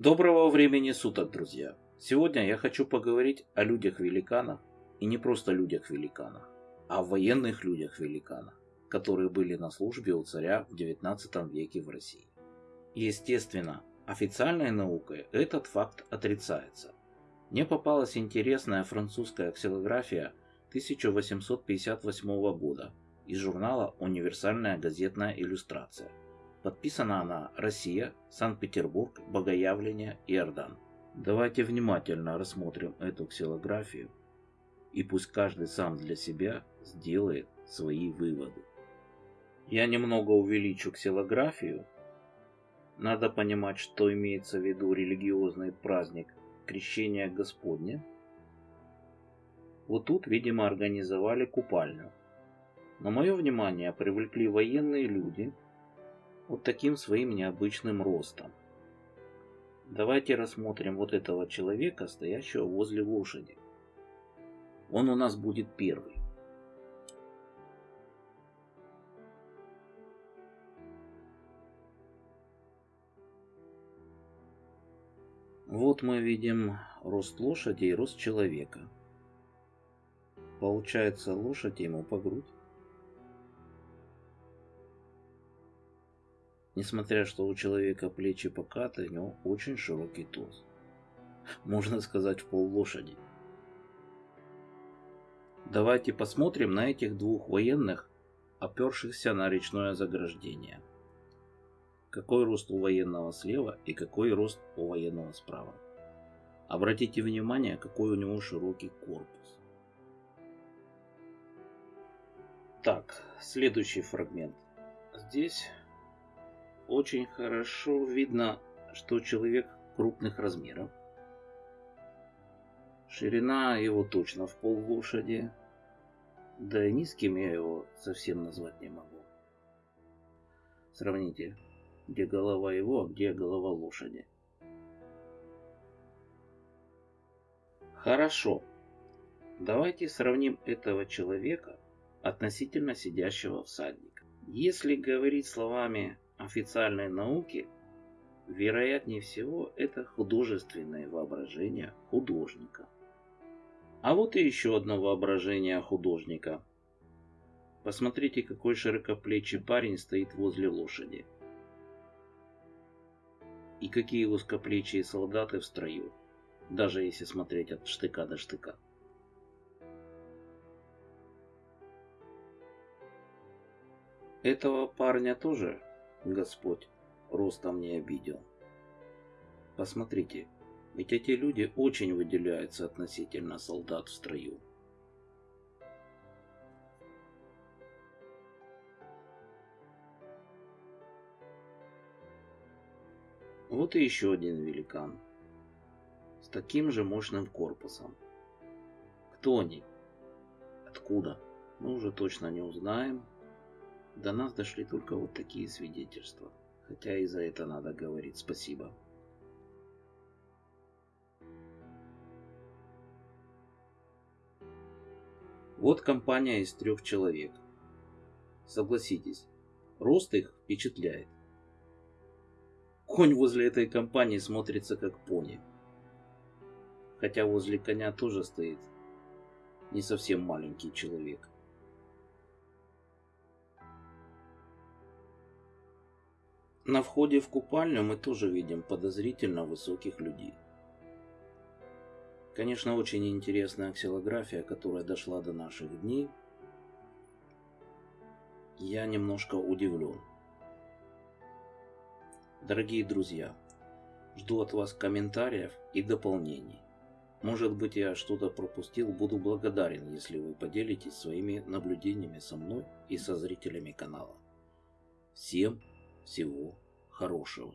Доброго времени суток, друзья! Сегодня я хочу поговорить о людях-великанах, и не просто людях-великанах, а о военных людях-великанах, которые были на службе у царя в 19 веке в России. Естественно, официальной наукой этот факт отрицается. Мне попалась интересная французская ксилография 1858 года из журнала «Универсальная газетная иллюстрация», Подписана она «Россия», Санкт-Петербург, Богоявление, Иордан. Давайте внимательно рассмотрим эту ксилографию, и пусть каждый сам для себя сделает свои выводы. Я немного увеличу ксилографию. Надо понимать, что имеется в виду религиозный праздник Крещения Господня. Вот тут, видимо, организовали купальню. Но мое внимание привлекли военные люди – вот таким своим необычным ростом. Давайте рассмотрим вот этого человека, стоящего возле лошади. Он у нас будет первый. Вот мы видим рост лошади и рост человека. Получается лошадь ему по грудь. Несмотря что у человека плечи покаты, у него очень широкий торс. Можно сказать, в пол лошади. Давайте посмотрим на этих двух военных, опершихся на речное заграждение. Какой рост у военного слева и какой рост у военного справа. Обратите внимание, какой у него широкий корпус. Так, следующий фрагмент. Здесь очень хорошо видно, что человек крупных размеров. Ширина его точно в пол лошади. Да и низким я его совсем назвать не могу. Сравните, где голова его, а где голова лошади. Хорошо. Давайте сравним этого человека относительно сидящего всадника. Если говорить словами официальной науки, вероятнее всего, это художественное воображение художника. А вот и еще одно воображение художника. Посмотрите, какой широкоплечий парень стоит возле лошади. И какие узкоплечие солдаты в строю, даже если смотреть от штыка до штыка. Этого парня тоже Господь ростом не обидел. Посмотрите, ведь эти люди очень выделяются относительно солдат в строю. Вот и еще один великан. С таким же мощным корпусом. Кто они? Откуда? Мы уже точно не узнаем. До нас дошли только вот такие свидетельства. Хотя и за это надо говорить спасибо. Вот компания из трех человек. Согласитесь, рост их впечатляет. Конь возле этой компании смотрится как пони. Хотя возле коня тоже стоит не совсем маленький человек. На входе в купальню мы тоже видим подозрительно высоких людей. Конечно, очень интересная ксилография, которая дошла до наших дней. Я немножко удивлен. Дорогие друзья, жду от вас комментариев и дополнений. Может быть я что-то пропустил, буду благодарен, если вы поделитесь своими наблюдениями со мной и со зрителями канала. Всем всего хорошего.